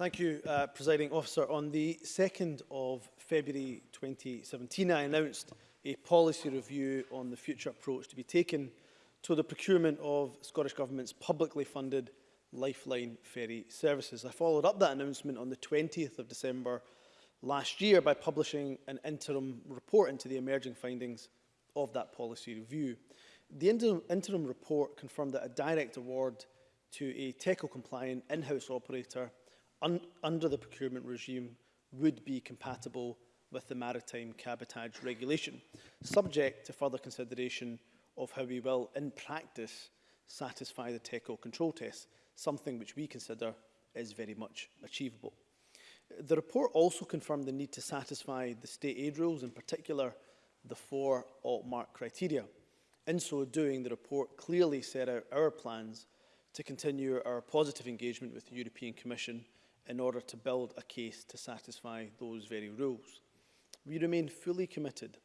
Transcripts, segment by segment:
Thank you, uh, Presiding Officer. On the 2nd of February 2017, I announced a policy review on the future approach to be taken to the procurement of Scottish Government's publicly funded Lifeline ferry services. I followed up that announcement on the 20th of December last year by publishing an interim report into the emerging findings of that policy review. The interim, interim report confirmed that a direct award to a TECO-compliant in-house operator un under the procurement regime would be compatible with the maritime cabotage regulation, subject to further consideration of how we will, in practice, satisfy the TECO control test, something which we consider is very much achievable. The report also confirmed the need to satisfy the state aid rules, in particular the four alt-mark criteria. In so doing, the report clearly set out our plans to continue our positive engagement with the European Commission in order to build a case to satisfy those very rules. We remain fully committed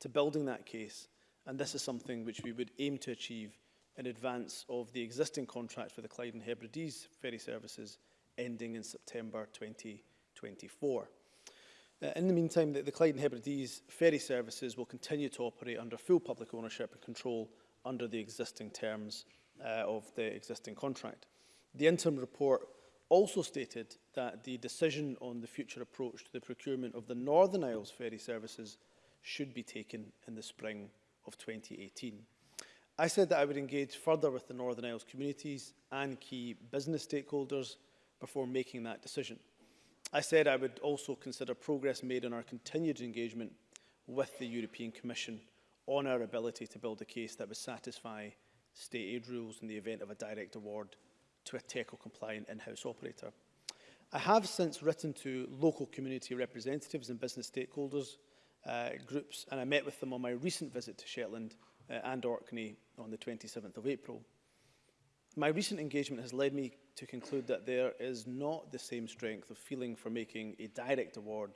to building that case and this is something which we would aim to achieve in advance of the existing contract for the Clyde and Hebrides ferry services ending in September 2024. Uh, in the meantime, the, the Clyde and Hebrides ferry services will continue to operate under full public ownership and control under the existing terms uh, of the existing contract. The interim report also stated that the decision on the future approach to the procurement of the Northern Isles ferry services should be taken in the spring of 2018. I said that I would engage further with the Northern Isles communities and key business stakeholders before making that decision. I said I would also consider progress made in our continued engagement with the European Commission on our ability to build a case that would satisfy state aid rules in the event of a direct award to a TECO-compliant in-house operator. I have since written to local community representatives and business stakeholders uh, groups, and I met with them on my recent visit to Shetland uh, and Orkney on the 27th of April. My recent engagement has led me to conclude that there is not the same strength of feeling for making a direct award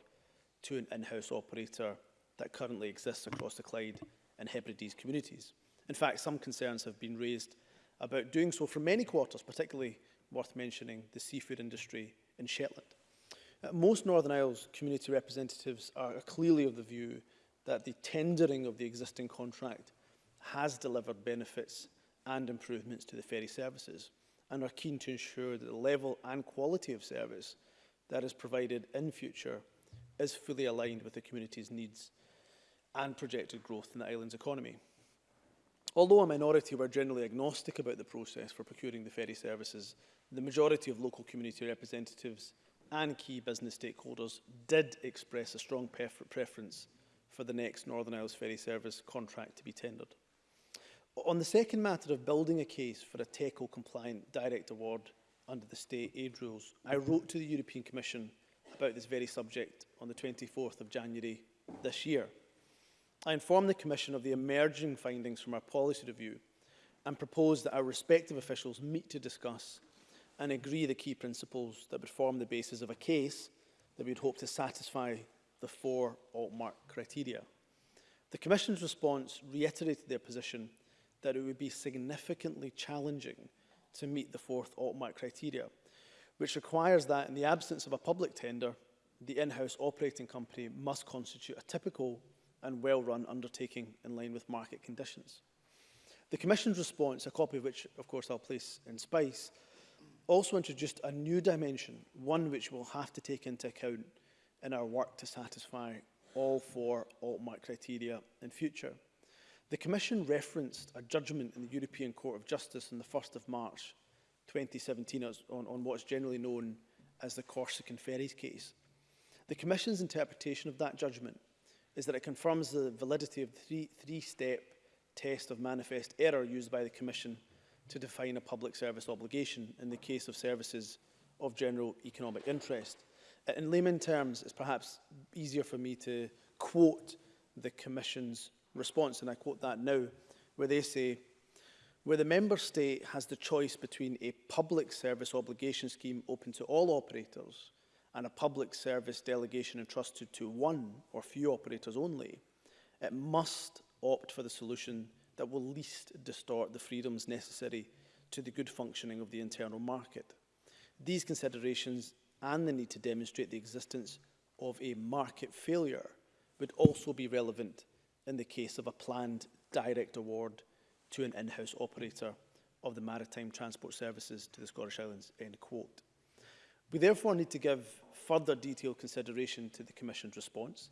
to an in-house operator that currently exists across the Clyde and Hebrides communities. In fact, some concerns have been raised about doing so for many quarters, particularly worth mentioning the seafood industry in Shetland. Uh, most Northern Isles community representatives are clearly of the view that the tendering of the existing contract has delivered benefits and improvements to the ferry services and are keen to ensure that the level and quality of service that is provided in future is fully aligned with the community's needs and projected growth in the island's economy. Although a minority were generally agnostic about the process for procuring the ferry services, the majority of local community representatives and key business stakeholders did express a strong preference for the next Northern Isles ferry service contract to be tendered. On the second matter of building a case for a TECO-compliant direct award under the state aid rules, I wrote to the European Commission about this very subject on the 24th of January this year. I informed the Commission of the emerging findings from our policy review and proposed that our respective officials meet to discuss and agree the key principles that would form the basis of a case that we would hope to satisfy the four mark criteria. The Commission's response reiterated their position that it would be significantly challenging to meet the fourth automatic criteria, which requires that in the absence of a public tender, the in-house operating company must constitute a typical and well-run undertaking in line with market conditions. The Commission's response, a copy of which, of course, I'll place in Spice, also introduced a new dimension, one which we'll have to take into account in our work to satisfy all four AltMark criteria in future. The Commission referenced a judgment in the European Court of Justice on the 1st of March 2017 on, on what is generally known as the Corsican Ferries case. The Commission's interpretation of that judgment is that it confirms the validity of the three-step three test of manifest error used by the Commission to define a public service obligation in the case of services of general economic interest. In layman terms, it's perhaps easier for me to quote the Commission's response, and I quote that now, where they say, where the member state has the choice between a public service obligation scheme open to all operators and a public service delegation entrusted to one or few operators only, it must opt for the solution that will least distort the freedoms necessary to the good functioning of the internal market. These considerations and the need to demonstrate the existence of a market failure would also be relevant in the case of a planned direct award to an in-house operator of the maritime transport services to the Scottish Islands, end quote. We therefore need to give further detailed consideration to the Commission's response.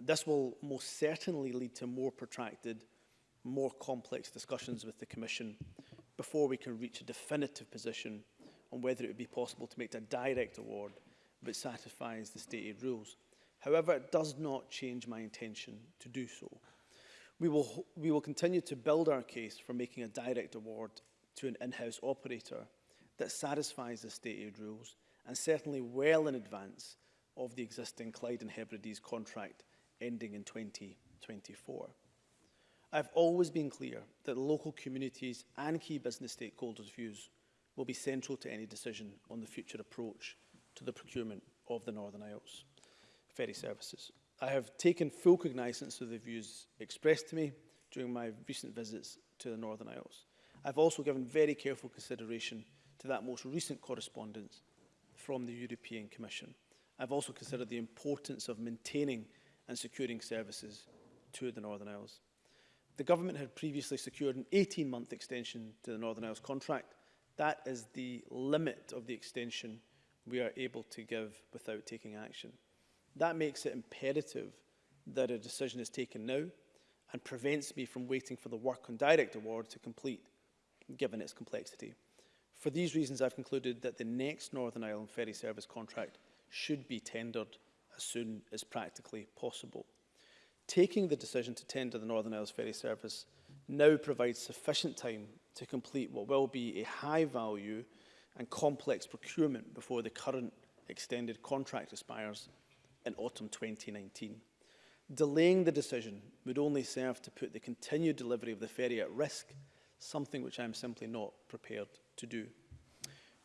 This will most certainly lead to more protracted, more complex discussions with the Commission before we can reach a definitive position on whether it would be possible to make a direct award that satisfies the stated rules. However, it does not change my intention to do so. We will, we will continue to build our case for making a direct award to an in-house operator that satisfies the state aid rules and certainly well in advance of the existing Clyde and Hebrides contract ending in 2024. I've always been clear that local communities and key business stakeholders' views will be central to any decision on the future approach to the procurement of the Northern Isles ferry services. I have taken full cognizance of the views expressed to me during my recent visits to the Northern Isles. I've also given very careful consideration to that most recent correspondence from the European Commission. I've also considered the importance of maintaining and securing services to the Northern Isles. The government had previously secured an 18-month extension to the Northern Isles contract. That is the limit of the extension we are able to give without taking action. That makes it imperative that a decision is taken now and prevents me from waiting for the work on direct award to complete, given its complexity. For these reasons, I've concluded that the next Northern Ireland ferry service contract should be tendered as soon as practically possible. Taking the decision to tender the Northern Isles ferry service now provides sufficient time to complete what will be a high value and complex procurement before the current extended contract expires in autumn 2019. Delaying the decision would only serve to put the continued delivery of the ferry at risk, something which I am simply not prepared to do.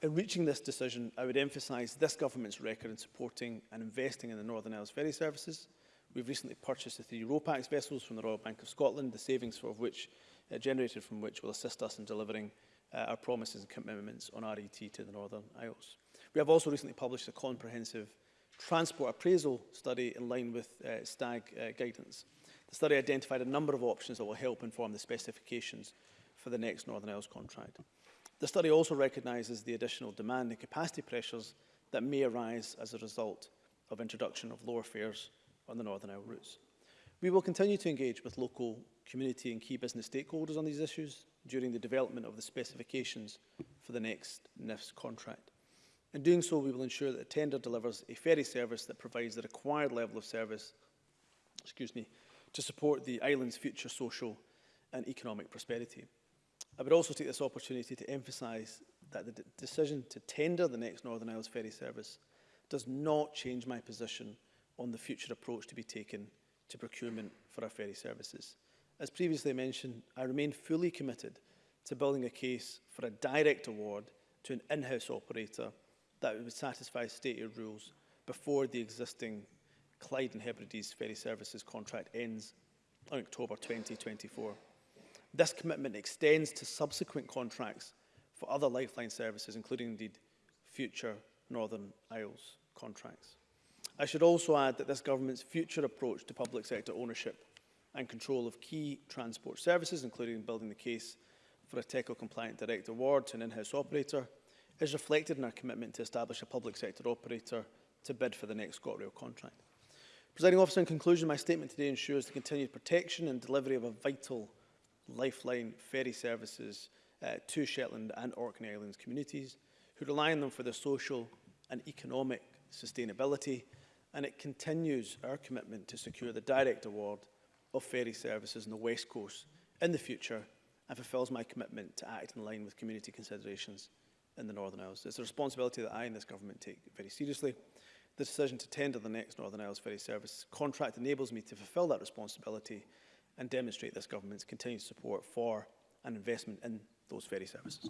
In reaching this decision, I would emphasise this government's record in supporting and investing in the Northern Isles ferry services. We've recently purchased the three RoPax vessels from the Royal Bank of Scotland, the savings for of which, uh, generated from which will assist us in delivering uh, our promises and commitments on RET to the Northern Isles. We have also recently published a comprehensive transport appraisal study in line with uh, STAG uh, guidance. The study identified a number of options that will help inform the specifications for the next Northern Isles contract. The study also recognises the additional demand and capacity pressures that may arise as a result of introduction of lower fares on the Northern Isle routes. We will continue to engage with local community and key business stakeholders on these issues during the development of the specifications for the next NIFS contract. In doing so, we will ensure that tender delivers a ferry service that provides the required level of service excuse me, to support the island's future social and economic prosperity. I would also take this opportunity to emphasise that the decision to tender the next Northern Isles ferry service does not change my position on the future approach to be taken to procurement for our ferry services. As previously mentioned, I remain fully committed to building a case for a direct award to an in-house operator that it would satisfy state rules before the existing Clyde and Hebrides ferry services contract ends on October 2024. This commitment extends to subsequent contracts for other lifeline services, including indeed future Northern Isles contracts. I should also add that this government's future approach to public sector ownership and control of key transport services, including building the case for a TECO-compliant direct award to an in-house operator, is reflected in our commitment to establish a public sector operator to bid for the next ScotRail contract. Presiding officer, in conclusion, my statement today ensures the continued protection and delivery of a vital lifeline ferry services uh, to Shetland and Orkney Islands communities who rely on them for their social and economic sustainability and it continues our commitment to secure the direct award of ferry services in the West Coast in the future and fulfills my commitment to act in line with community considerations in the Northern Isles. It's a responsibility that I and this government take very seriously. The decision to tender the next Northern Isles ferry service contract enables me to fulfil that responsibility and demonstrate this government's continued support for an investment in those ferry services.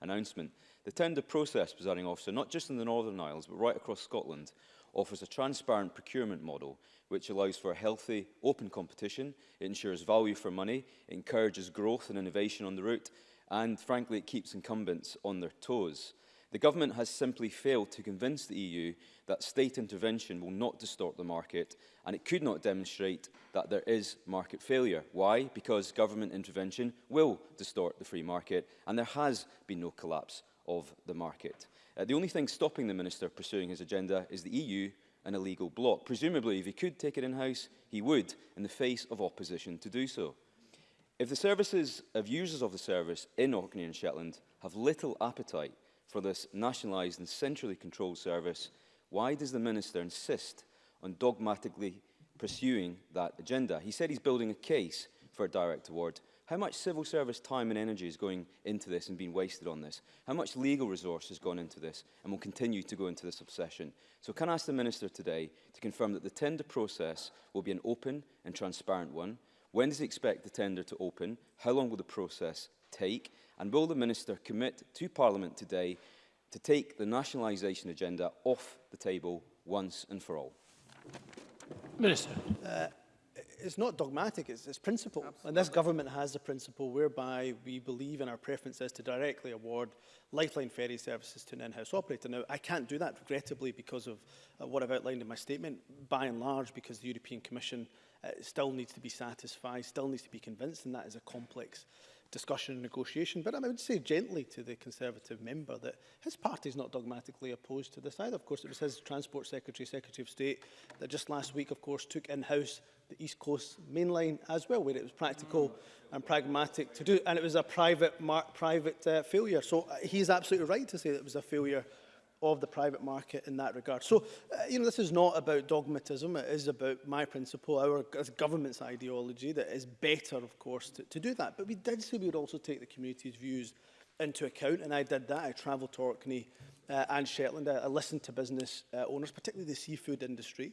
announcement. The tender process, presiding officer, not just in the Northern Isles, but right across Scotland, offers a transparent procurement model which allows for a healthy, open competition, it ensures value for money, it encourages growth and innovation on the route, and frankly, it keeps incumbents on their toes. The government has simply failed to convince the EU that state intervention will not distort the market and it could not demonstrate that there is market failure. Why? Because government intervention will distort the free market and there has been no collapse of the market. Uh, the only thing stopping the minister pursuing his agenda is the EU an illegal bloc. Presumably, if he could take it in-house, he would, in the face of opposition to do so. If the services of users of the service in Orkney and Shetland have little appetite for this nationalised and centrally controlled service, why does the Minister insist on dogmatically pursuing that agenda? He said he's building a case for a direct award. How much civil service time and energy is going into this and being wasted on this? How much legal resource has gone into this and will continue to go into this obsession? So can I ask the Minister today to confirm that the tender process will be an open and transparent one? When does he expect the tender to open? How long will the process take? And will the Minister commit to Parliament today to take the nationalisation agenda off the table once and for all? Minister. Uh, it's not dogmatic, it's, it's principle. Absolutely. And this government has a principle whereby we believe in our preferences to directly award lifeline ferry services to an in-house operator. Now, I can't do that, regrettably, because of uh, what I've outlined in my statement, by and large, because the European Commission uh, still needs to be satisfied, still needs to be convinced, and that is a complex discussion and negotiation. But I would say gently to the Conservative member that his party is not dogmatically opposed to this either. Of course, it was his Transport Secretary, Secretary of State, that just last week, of course, took in-house the East Coast mainline as well, where it was practical and pragmatic to do. And it was a private, mark, private uh, failure. So uh, he's absolutely right to say that it was a failure of the private market in that regard. So, uh, you know, this is not about dogmatism. It is about my principle, our as government's ideology that is better, of course, to, to do that. But we did say we would also take the community's views into account, and I did that. I travelled to Orkney uh, and Shetland. I, I listened to business uh, owners, particularly the seafood industry.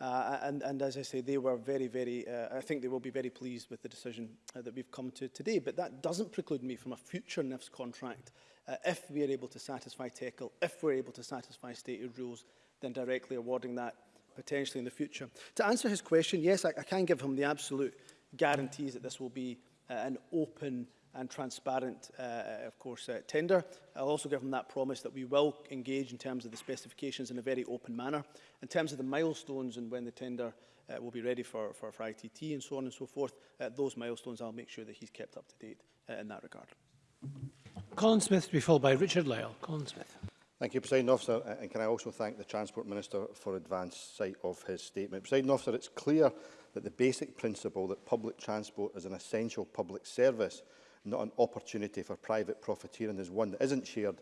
Uh, and, and as I say, they were very, very, uh, I think they will be very pleased with the decision uh, that we've come to today. But that doesn't preclude me from a future NIFS contract uh, if we are able to satisfy TECL, if we're able to satisfy stated rules, then directly awarding that potentially in the future. To answer his question, yes, I, I can give him the absolute guarantees that this will be uh, an open and transparent, uh, uh, of course, uh, tender. I'll also give him that promise that we will engage in terms of the specifications in a very open manner. In terms of the milestones and when the tender uh, will be ready for, for, for ITT and so on and so forth, uh, those milestones I'll make sure that he's kept up to date uh, in that regard. Colin Smith to be followed by Richard Lyle. Colin Smith. Thank you, President Officer. And can I also thank the Transport Minister for advance sight of his statement. President Officer, it's clear that the basic principle that public transport is an essential public service, not an opportunity for private profiteering, is one that isn't shared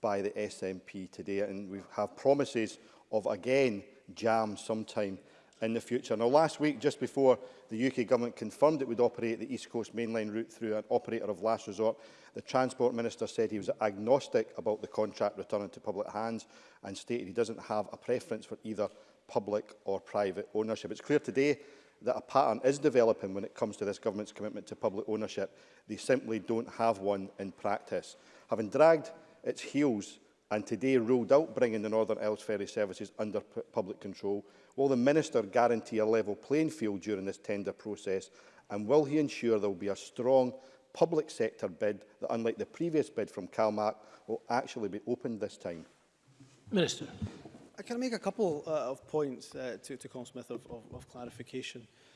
by the SNP today. And we have promises of, again, jam sometime in the future. Now, last week, just before the UK government confirmed it would operate the East Coast mainline route through an operator of last resort, the Transport Minister said he was agnostic about the contract returning to public hands and stated he doesn't have a preference for either public or private ownership. It's clear today that a pattern is developing when it comes to this government's commitment to public ownership. They simply don't have one in practice. Having dragged its heels and today ruled out bringing the Northern Isles ferry services under public control, will the Minister guarantee a level playing field during this tender process and will he ensure there will be a strong public sector bid that, unlike the previous bid from CalMAC, will actually be opened this time? Minister. Uh, I can make a couple uh, of points uh, to, to Colin Smith of, of, of clarification.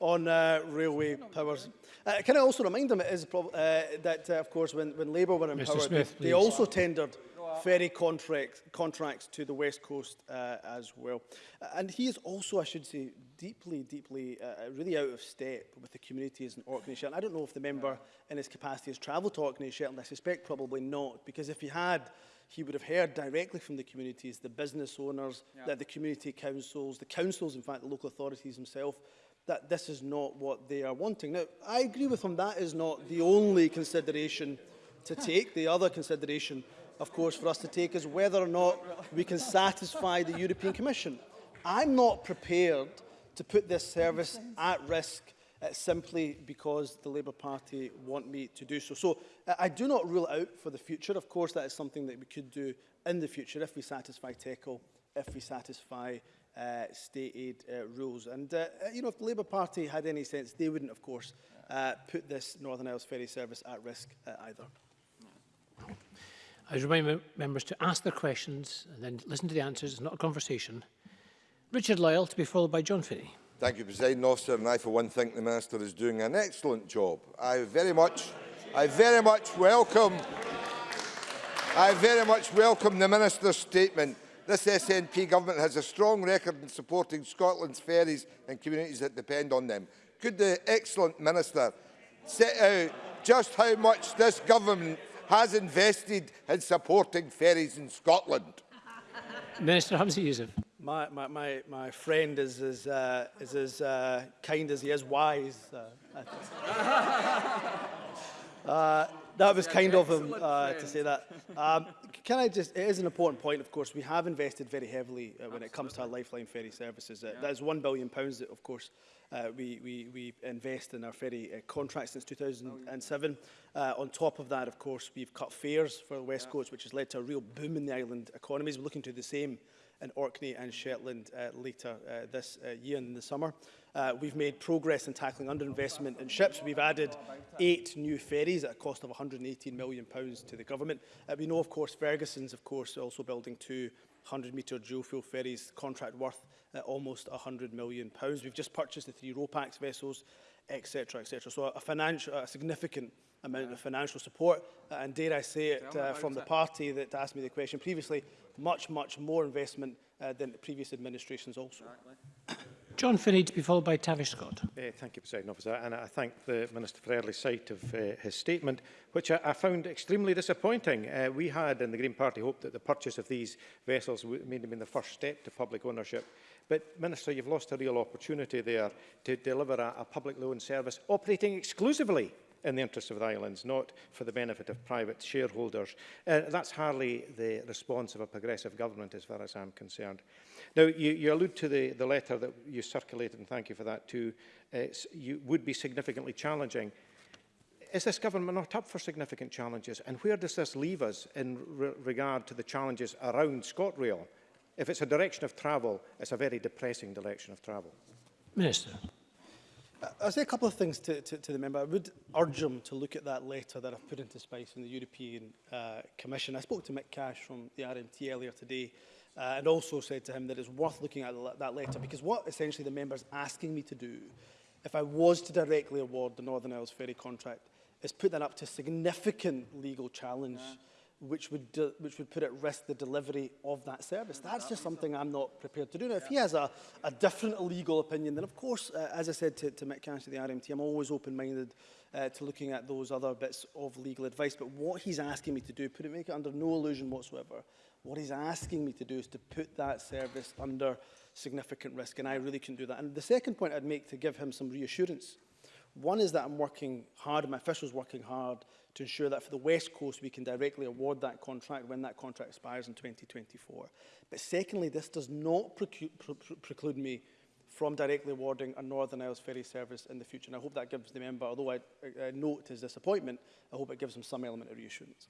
on uh, railway powers. Uh, can I also remind them it is uh, that, uh, of course, when, when Labour were in Mr. power, Smith, they also tendered ferry contracts, contracts to the West Coast uh, as well. Uh, and he is also, I should say, deeply, deeply, uh, really out of step with the communities in Orkney and Shetland. I don't know if the member in his capacity has travelled to Orkney and Shetland. I suspect probably not, because if he had, he would have heard directly from the communities, the business owners, yeah. the community councils, the councils, in fact, the local authorities themselves, that this is not what they are wanting. Now, I agree with him, that is not the only consideration to take. The other consideration of course, for us to take is whether or not we can satisfy the European Commission. I'm not prepared to put this service at risk uh, simply because the Labour Party want me to do so. So uh, I do not rule out for the future. Of course, that is something that we could do in the future if we satisfy TECL, if we satisfy uh, state aid uh, rules. And, uh, uh, you know, if the Labour Party had any sense, they wouldn't, of course, uh, put this Northern Isles ferry service at risk uh, either. I remind members to ask their questions and then listen to the answers. It's not a conversation. Richard Lyle to be followed by John Finney. Thank you, President Officer, and I, for one, think the Minister is doing an excellent job. I very much, I very much welcome, I very much welcome the Minister's statement. This SNP government has a strong record in supporting Scotland's ferries and communities that depend on them. Could the excellent Minister set out just how much this government has invested in supporting ferries in Scotland? Minister Hamza Yusuf. My, my, my, my friend is as, uh, is as uh, kind as he is wise. Uh, uh, that was kind of him uh, to say that. Um, can I just, it is an important point, of course. We have invested very heavily uh, when Absolutely. it comes to our lifeline ferry services. Uh, yeah. That is £1 billion, pounds that, of course, uh, we, we, we invest in our ferry uh, contract since 2007. Oh, yeah. Uh, on top of that, of course, we've cut fares for the West yeah. Coast, which has led to a real boom in the island economies. We're looking to do the same in Orkney and Shetland uh, later uh, this uh, year in the summer. Uh, we've made progress in tackling underinvestment in ships. We've added eight new ferries at a cost of £118 million pounds to the government. Uh, we know, of course, Ferguson's, of course, also building two 100-metre dual-fuel ferries, contract worth uh, almost £100 million. Pounds. We've just purchased the three ROPAX vessels etc., etc. So a, financial, a significant amount of financial support, uh, and dare I say it, uh, from the party that asked me the question previously, much, much more investment uh, than the previous administrations also. Exactly. John Finney to be followed by Tavish Scott. Uh, thank you, President Officer, and I thank the Minister for early sight of uh, his statement, which I, I found extremely disappointing. Uh, we had in the Green Party hoped that the purchase of these vessels would have been the first step to public ownership. But, Minister, you've lost a real opportunity there to deliver a, a public loan service operating exclusively in the interest of the islands, not for the benefit of private shareholders. Uh, that's hardly the response of a progressive government as far as I'm concerned. Now, you, you allude to the, the letter that you circulated, and thank you for that too. It's, uh, you would be significantly challenging is this government not up for significant challenges? And where does this leave us in re regard to the challenges around ScotRail? If it's a direction of travel, it's a very depressing direction of travel. Minister. I'll say a couple of things to, to, to the member. I would urge him to look at that letter that I've put into space from the European uh, Commission. I spoke to Mick Cash from the RMT earlier today uh, and also said to him that it's worth looking at that letter because what essentially the member's asking me to do, if I was to directly award the Northern Isles Ferry contract, is put that up to significant legal challenge yeah which would, which would put at risk the delivery of that service. Mm. That's just something I'm not prepared to do. Now, if he has a, a different legal opinion, then of course, uh, as I said to, to Mick Cash the RMT, I'm always open-minded uh, to looking at those other bits of legal advice. But what he's asking me to do, put it, make it under no illusion whatsoever, what he's asking me to do is to put that service under significant risk, and I really can do that. And the second point I'd make to give him some reassurance One is that I'm working hard, my officials working hard to ensure that for the West Coast we can directly award that contract when that contract expires in 2024. But secondly, this does not preclude me from directly awarding a Northern Isles ferry service in the future. And I hope that gives the member, although I, I note his disappointment, I hope it gives him some element of reassurance.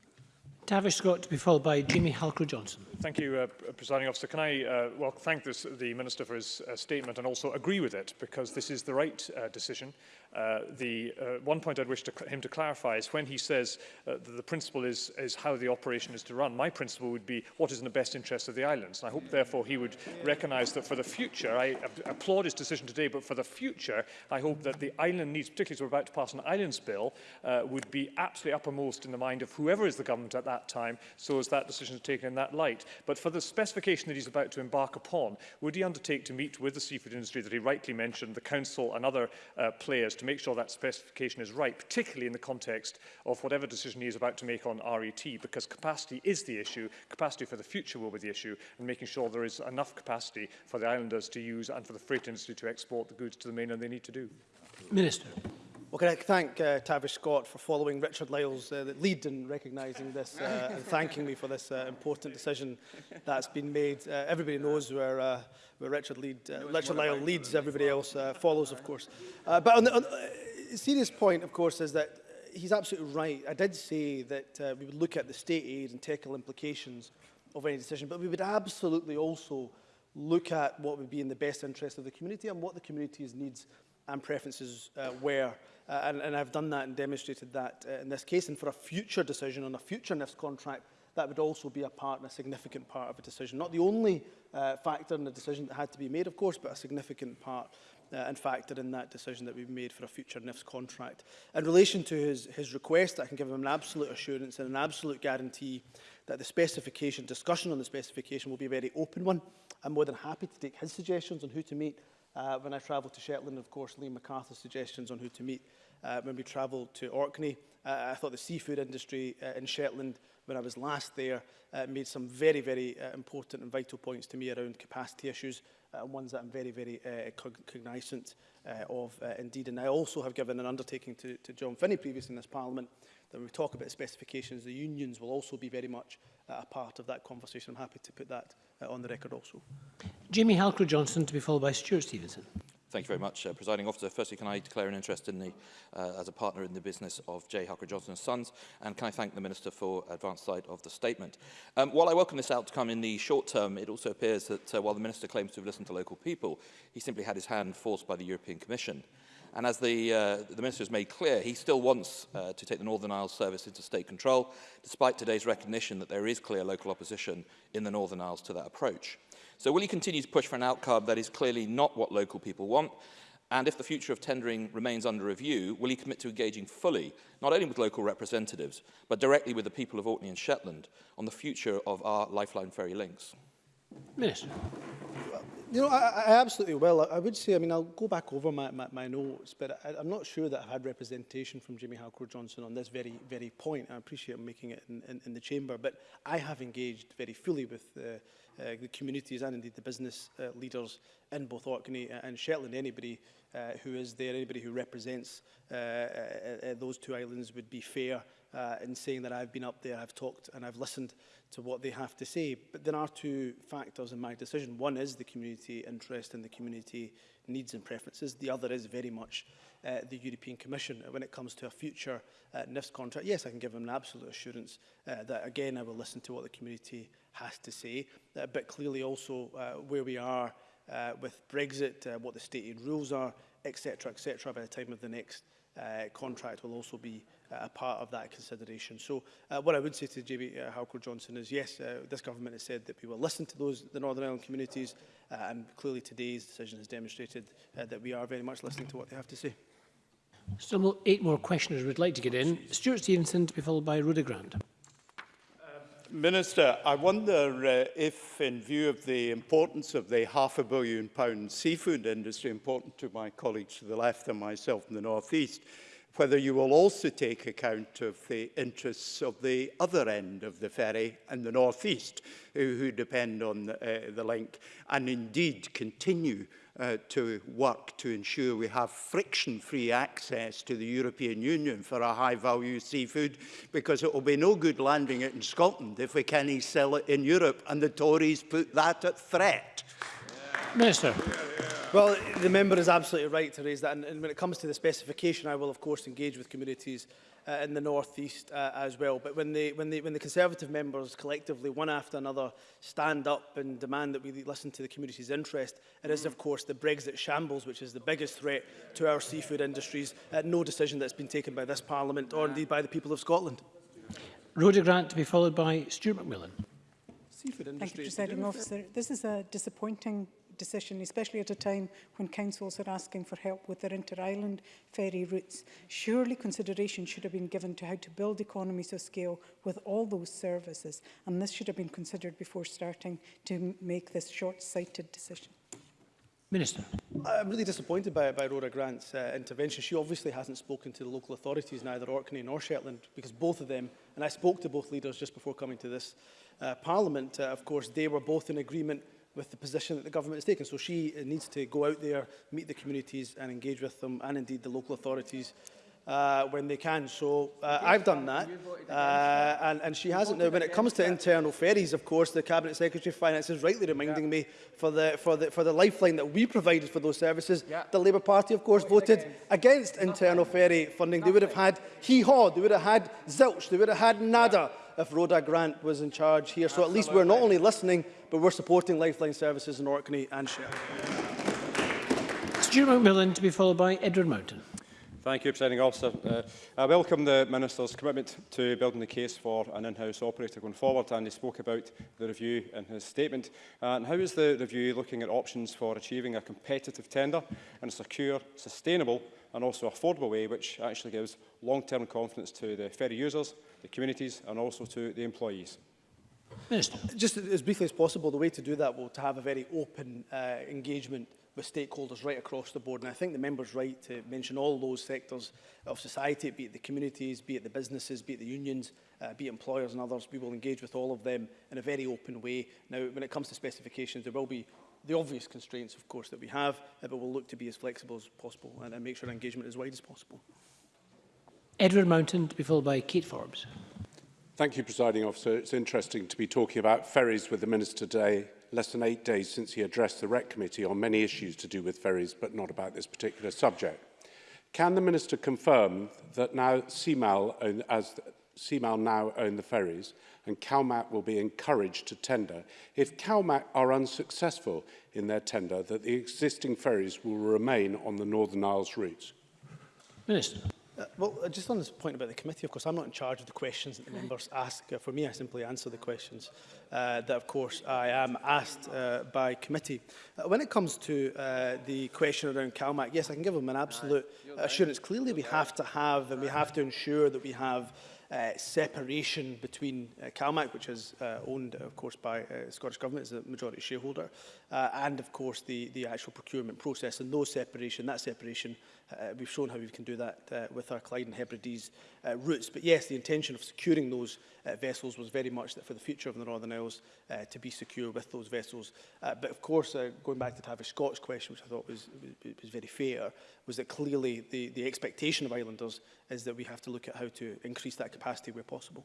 Tavish Scott to be followed by Jimmy Halker-Johnson. Thank you, uh, Presiding Officer. Can I uh, well, thank this, the Minister for his uh, statement and also agree with it because this is the right uh, decision. Uh, the uh, one point I'd wish to him to clarify is when he says uh, that the principle is, is how the operation is to run, my principle would be what is in the best interest of the islands. And I hope, therefore, he would recognise that for the future, I applaud his decision today, but for the future, I hope that the island needs, particularly as we're about to pass an islands bill, uh, would be absolutely uppermost in the mind of whoever is the government at that that time so as that decision is taken in that light. But for the specification that he's about to embark upon, would he undertake to meet with the seafood industry that he rightly mentioned, the council and other uh, players to make sure that specification is right, particularly in the context of whatever decision he is about to make on RET, because capacity is the issue, capacity for the future will be the issue, and making sure there is enough capacity for the islanders to use and for the freight industry to export the goods to the mainland they need to do. Minister. Well, can I thank uh, Tavish Scott for following Richard Lyle's uh, lead in recognising this uh, and thanking me for this uh, important decision that's been made. Uh, everybody knows where, uh, where Richard, lead, uh, Richard Lyle leads, uh, everybody else uh, follows, of course. Uh, but on the on, uh, serious point, of course, is that he's absolutely right. I did say that uh, we would look at the state aid and technical implications of any decision, but we would absolutely also look at what would be in the best interest of the community and what the community's needs and preferences uh, were. Uh, and, and I've done that and demonstrated that uh, in this case. And for a future decision on a future NIFS contract, that would also be a part and a significant part of a decision. Not the only uh, factor in the decision that had to be made, of course, but a significant part uh, and factor in that decision that we've made for a future NIFS contract. In relation to his, his request, I can give him an absolute assurance and an absolute guarantee that the specification, discussion on the specification will be a very open one. I'm more than happy to take his suggestions on who to meet Uh, when I travelled to Shetland, of course, Liam MacArthur's suggestions on who to meet. Uh, when we travelled to Orkney, uh, I thought the seafood industry uh, in Shetland, when I was last there, uh, made some very, very uh, important and vital points to me around capacity issues, uh, ones that I'm very, very uh, cognizant uh, of uh, indeed. And I also have given an undertaking to, to John Finney previously in this Parliament that when we talk about specifications, the unions will also be very much uh, a part of that conversation. I'm happy to put that uh, on the record also. Jimmy Halcrow johnson to be followed by Stuart Stevenson. Thank you very much, uh, Presiding Officer. Firstly, can I declare an interest in the, uh, as a partner in the business of J. Hucker Johnson Sons, and can I thank the Minister for advance sight of the statement. Um, while I welcome this outcome in the short term, it also appears that uh, while the Minister claims to have listened to local people, he simply had his hand forced by the European Commission. And as the, uh, the Minister has made clear, he still wants uh, to take the Northern Isles service into state control, despite today's recognition that there is clear local opposition in the Northern Isles to that approach. So will you continue to push for an outcome that is clearly not what local people want? And if the future of tendering remains under review, will he commit to engaging fully, not only with local representatives, but directly with the people of Orkney and Shetland on the future of our lifeline ferry links? Minister. You know, I, I absolutely will. I, I would say, I mean, I'll go back over my, my, my notes, but I, I'm not sure that I've had representation from Jimmy Halcor Johnson on this very, very point. I appreciate him making it in, in, in the chamber, but I have engaged very fully with the uh, the uh, communities and indeed the business uh, leaders in both Orkney and Shetland. Anybody uh, who is there, anybody who represents those two islands would be fair in saying that I've been up there, I've talked and I've listened to what they have to say. But there are two factors in my decision. One is the community interest and the community needs and preferences. The other is very much uh, the European Commission when it comes to a future uh, NIFS contract. Yes, I can give them an absolute assurance uh, that, again, I will listen to what the community has to say, uh, but clearly also uh, where we are uh, with Brexit, uh, what the stated rules are, etc., etc., by the time of the next uh, contract will also be uh, a part of that consideration. So uh, what I would say to JB uh, Halker Johnson is, yes, uh, this government has said that we will listen to those the Northern Ireland communities, uh, and clearly today's decision has demonstrated uh, that we are very much listening to what they have to say. Still eight more questioners would like to get in. Stuart Stevenson to be followed by Rhoda Grant. Minister, I wonder uh, if, in view of the importance of the half a billion pound seafood industry, important to my colleagues to the left and myself in the North East, whether you will also take account of the interests of the other end of the ferry and the North East, who, who depend on uh, the link, and indeed continue uh, to work to ensure we have friction-free access to the European Union for our high-value seafood, because it will be no good landing it in Scotland if we can't sell it in Europe, and the Tories put that at threat. Yeah. Minister. Yeah, yeah. Well, the member is absolutely right to raise that, and, and when it comes to the specification, I will, of course, engage with communities uh, in the northeast uh, as well. But when, they, when, they, when the Conservative members collectively, one after another, stand up and demand that we listen to the community's interest, it is, of course, the Brexit shambles, which is the biggest threat to our seafood industries. Uh, no decision that's been taken by this Parliament or indeed by the people of Scotland. Rhoda Grant to be followed by Stuart McMillan. Seafood industry Thank you, Presiding Officer. This is a disappointing decision, especially at a time when councils are asking for help with their inter-island ferry routes. Surely consideration should have been given to how to build economies of scale with all those services, and this should have been considered before starting to make this short-sighted decision. Minister. I'm really disappointed by, by Rhoda Grant's uh, intervention. She obviously hasn't spoken to the local authorities, neither Orkney nor Shetland, because both of them, and I spoke to both leaders just before coming to this uh, Parliament, uh, of course, they were both in agreement with the position that the government has taken. So she uh, needs to go out there, meet the communities and engage with them and indeed the local authorities uh, when they can. So uh, I've done that, uh, and, and she hasn't now. When it comes to internal ferries, of course, the Cabinet Secretary of Finance is rightly reminding yeah. me for the, for, the, for the lifeline that we provided for those services. Yeah. The Labour Party, of course, voted against, internal ferry funding. Nothing. They would have had hee-haw, they would have had zilch, they would have had nada. Yeah. if Rhoda Grant was in charge here. So at least we're not only listening, but we're supporting lifeline services in Orkney and Shire. Stuart McMillan to be followed by Edward Mountain. Thank you, Presiding Officer. Uh, I welcome the Minister's commitment to building the case for an in-house operator going forward, and he spoke about the review in his statement. Uh, and how is the review looking at options for achieving a competitive tender in a secure, sustainable and also affordable way, which actually gives long-term confidence to the ferry users the communities and also to the employees. Minister. Just as briefly as possible, the way to do that will to have a very open uh, engagement with stakeholders right across the board. And I think the member's right to mention all those sectors of society, be it the communities, be it the businesses, be it the unions, uh, be it employers and others. We will engage with all of them in a very open way. Now, when it comes to specifications, there will be the obvious constraints, of course, that we have, uh, but we'll look to be as flexible as possible and, and make sure engagement is as wide as possible. Edward Mountain to be followed by Keith Forbes. Thank you, Presiding Officer. It's interesting to be talking about ferries with the Minister today, less than eight days since he addressed the REC Committee on many issues to do with ferries, but not about this particular subject. Can the Minister confirm that now CMAL, own, as CMAL now own the ferries, and CalMAT will be encouraged to tender, if CalMAT are unsuccessful in their tender, that the existing ferries will remain on the Northern Isles routes? Minister. Uh, well, uh, just on this point about the committee, of course, I'm not in charge of the questions that the members ask. Uh, for me, I simply answer the questions uh, that, of course, I am asked uh, by committee. Uh, when it comes to uh, the question around CalMAC, yes, I can give them an absolute assurance. Clearly, we have to have and we have to ensure that we have uh, separation between uh, CalMac, which is uh, owned, uh, of course, by uh, Scottish Government as a majority shareholder, uh, and, of course, the, the actual procurement process. And no separation, that separation Uh, we've shown how we can do that uh, with our Clyde and Hebrides uh, routes. But yes, the intention of securing those uh, vessels was very much that for the future of the Northern Isles uh, to be secure with those vessels. Uh, but of course, uh, going back to Tavish Scott's question, which I thought was, was, was very fair, was that clearly the, the expectation of islanders is that we have to look at how to increase that capacity where possible.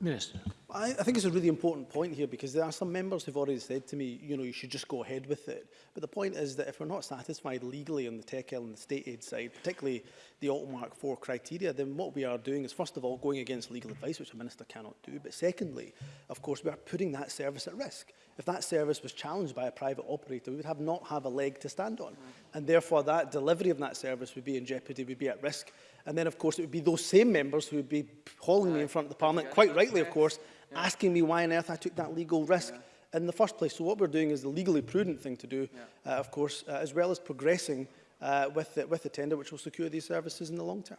Minister. I, I think it's a really important point here because there are some members who've already said to me, you know, you should just go ahead with it. But the point is that if we're not satisfied legally on the TECL and the state aid side, particularly the Altmark 4 criteria, then what we are doing is, first of all, going against legal advice, which a minister cannot do. But secondly, of course, we are putting that service at risk. If that service was challenged by a private operator, we would have not have a leg to stand on. And therefore, that delivery of that service would be in jeopardy, would be at risk. And then, of course, it would be those same members who would be hauling uh, me in front of the Parliament, quite rightly, of course, yeah. asking me why on earth I took that legal risk yeah. in the first place. So what we're doing is the legally prudent thing to do, uh, of course, uh, as well as progressing uh, with, the, with the tender, which will secure these services in the long term.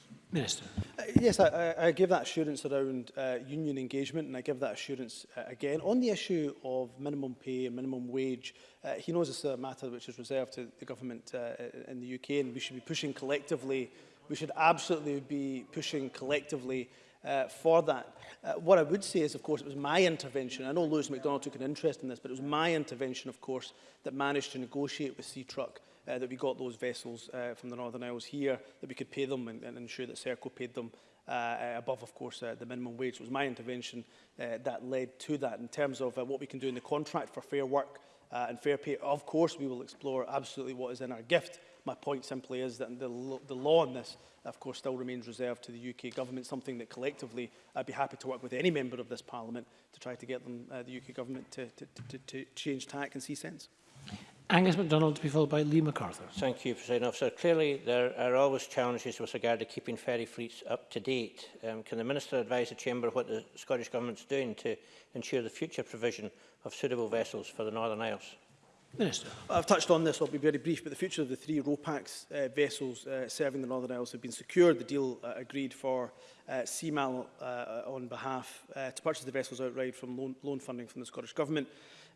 Minister. Uh, yes, I, I give that assurance around uh, union engagement and I give that assurance uh, again. On the issue of minimum pay and minimum wage, uh, he knows it's a matter which is reserved to the government uh, in the UK and we should be pushing collectively we should absolutely be pushing collectively uh, for that. Uh, what I would say is, of course, it was my intervention. I know Lewis MacDonald took an interest in this, but it was my intervention, of course, that managed to negotiate with Sea Truck uh, that we got those vessels uh, from the Northern Isles here, that we could pay them and, and ensure that Serco paid them uh, uh, above, of course, uh, the minimum wage. it was my intervention uh, that led to that. In terms of uh, what we can do in the contract for fair work uh, and fair pay, of course, we will explore absolutely what is in our gift My point simply is that the, the law on this, of course, still remains reserved to the UK government, something that collectively I'd be happy to work with any member of this parliament to try to get them, uh, the UK government to, to, to, to change tack and see sense. Angus MacDonald to be followed by Lee MacArthur. Thank you, President Officer. Clearly, there are always challenges with regard to keeping ferry fleets up to date. Um, can the Minister advise the Chamber what the Scottish Government is doing to ensure the future provision of suitable vessels for the Northern Isles? Minister. I've touched on this, I'll be very brief, but the future of the three ROPAX uh, vessels uh, serving the Northern Isles have been secured. The deal uh, agreed for uh, CMAL uh, on behalf uh, to purchase the vessels outright from loan, loan funding from the Scottish Government.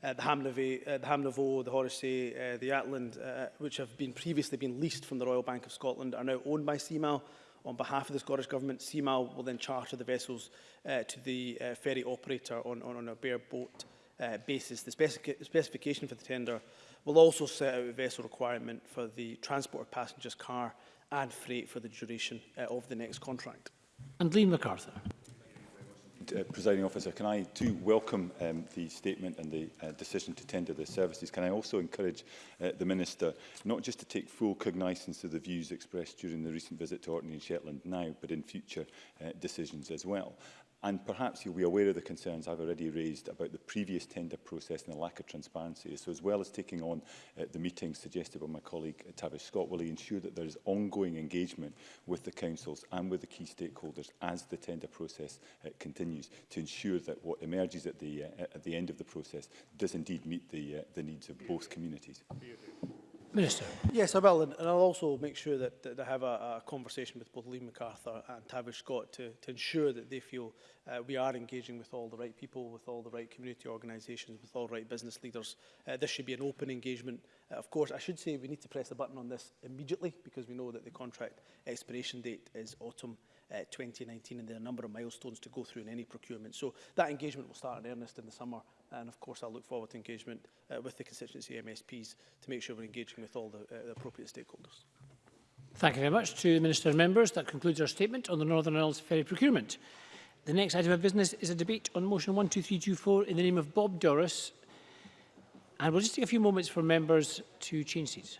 Uh, the Hamnavy, uh, the the Horsey, uh, the Atland, uh, which have been previously been leased from the Royal Bank of Scotland, are now owned by CMAL. On behalf of the Scottish Government, CMAL will then charter the vessels uh, to the uh, ferry operator on, on, on a bare boat Uh, basis. The specific specification for the tender will also set out a vessel requirement for the transport of passengers, car and freight for the duration uh, of the next contract. And Liam MacArthur. Uh, Presiding officer, can I too welcome um, the statement and the uh, decision to tender the services? Can I also encourage uh, the Minister not just to take full cognizance of the views expressed during the recent visit to Orkney and Shetland now, but in future uh, decisions as well? And perhaps you'll be aware of the concerns I've already raised about the previous tender process and the lack of transparency. So as well as taking on uh, the meeting suggested by my colleague uh, Tavish Scott, will he ensure that there is ongoing engagement with the councils and with the key stakeholders as the tender process uh, continues to ensure that what emerges at the, uh, at the end of the process does indeed meet the, uh, the needs of both communities? Minister. Yes, I will. And, and I'll also make sure that, that I have a, a conversation with both Lee MacArthur and Tavish Scott to, to ensure that they feel uh, we are engaging with all the right people, with all the right community organisations, with all the right business leaders. Uh, this should be an open engagement. Uh, of course, I should say we need to press the button on this immediately because we know that the contract expiration date is autumn uh, 2019 and there are a number of milestones to go through in any procurement. So that engagement will start in earnest in the summer And of course, I look forward to engagement uh, with the constituency MSPs to make sure we're engaging with all the, uh, the appropriate stakeholders. Thank you very much to the Minister and members. That concludes our statement on the Northern Isles ferry procurement. The next item of business is a debate on motion 12324 in the name of Bob Doris. And we'll just take a few moments for members to change seats.